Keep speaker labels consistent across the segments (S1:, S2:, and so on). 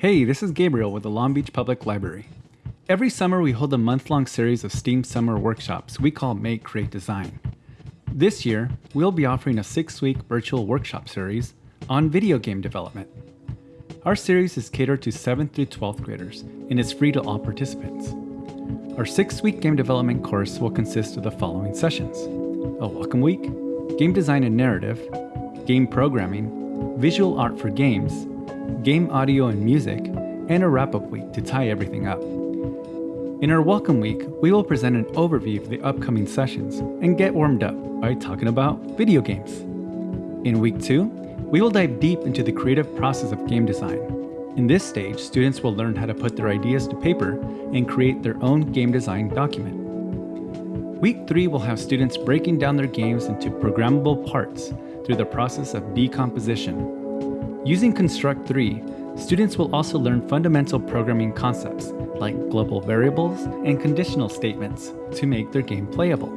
S1: Hey, this is Gabriel with the Long Beach Public Library. Every summer we hold a month-long series of STEAM summer workshops we call Make, Create, Design. This year, we'll be offering a six-week virtual workshop series on video game development. Our series is catered to 7th through 12th graders and is free to all participants. Our six-week game development course will consist of the following sessions. A welcome week, game design and narrative, game programming, visual art for games, game audio and music, and a wrap-up week to tie everything up. In our Welcome Week, we will present an overview of the upcoming sessions and get warmed up by talking about video games. In Week 2, we will dive deep into the creative process of game design. In this stage, students will learn how to put their ideas to paper and create their own game design document. Week 3 will have students breaking down their games into programmable parts through the process of decomposition Using Construct 3, students will also learn fundamental programming concepts like global variables and conditional statements to make their game playable.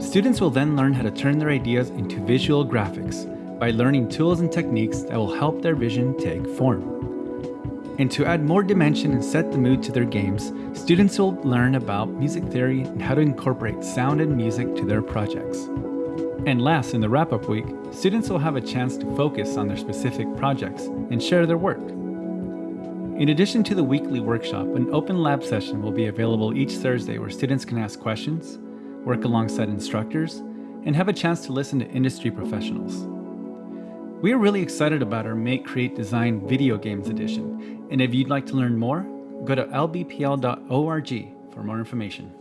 S1: Students will then learn how to turn their ideas into visual graphics by learning tools and techniques that will help their vision take form. And to add more dimension and set the mood to their games, students will learn about music theory and how to incorporate sound and music to their projects. And last, in the wrap-up week, students will have a chance to focus on their specific projects and share their work. In addition to the weekly workshop, an open lab session will be available each Thursday where students can ask questions, work alongside instructors, and have a chance to listen to industry professionals. We are really excited about our Make, Create, Design Video Games edition, and if you'd like to learn more, go to lbpl.org for more information.